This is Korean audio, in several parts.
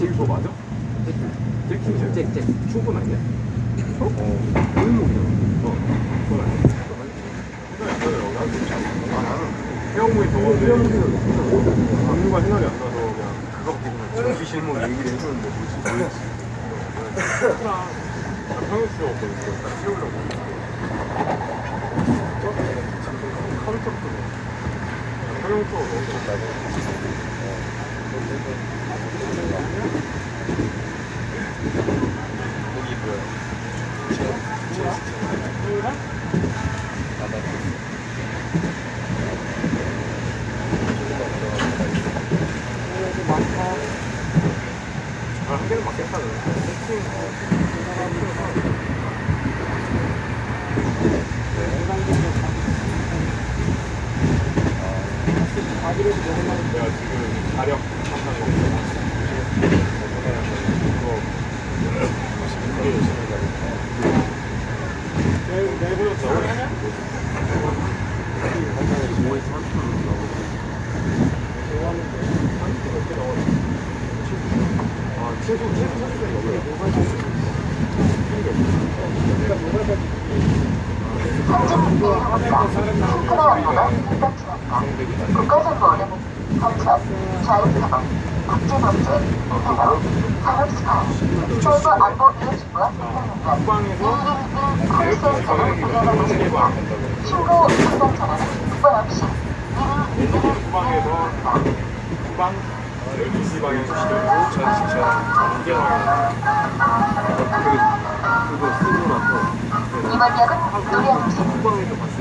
잭 맞아? 잭킹이야? 잭잭 충분 아니야? 어? 골목이잖아 어 그건 아니야 아 해영무이 저건데 안무가 생각이 안 나서 그냥 그거밖에 그냥 정기 실무 얘기를 해주는데 뭐지 뭐였지 그냥 평일 수가 없거든 딱 채우려고 카운터부터 평일 수가 너무 거기 뭐야? 한 개는 맞겠다는 내 가 지금 자력 한다는 거 그거 내일 내 아 선수가 넘어요. 국가정보는 범법, 자유사법, 국제범죄, 테러, 산업스파이, 서버 안보 이해지구와 국방에서 콜센터를 운영하고 있습니다. 신고 상담 전화는 국번 없이 국방에서 국방 12시 방향에서 시작해서 전 진짜 이게 방향 그거 쓰고 나서 이번 역은 노량진,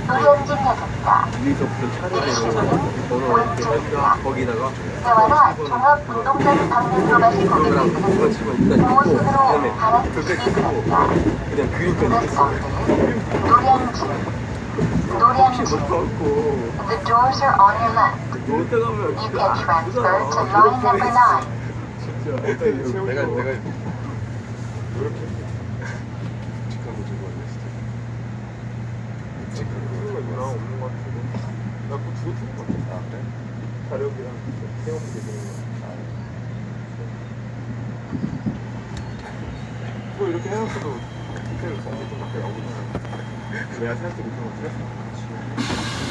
노량진 역입니다. 위에서부터 이렇게 하니까 거기다가 대화나 종합 집어 일단 입고 보호선으로 바랍니다. 그냥 그림까지 노량진, 노량진. The doors are on your left. You can transfer to line number nine. 진짜 일단 채우고 내가 내가 이렇게 직하고 들고 왔네 진짜. 찍는 거 나 없는 것 같은데 나 그거 틀린 것 같아 아 그래? 자력이랑 세워보게 되는 거. 그거 이렇게 해놨어도 디테일 정리 좀 밖에 나오거든 내가 생각해 못한 거 틀렸어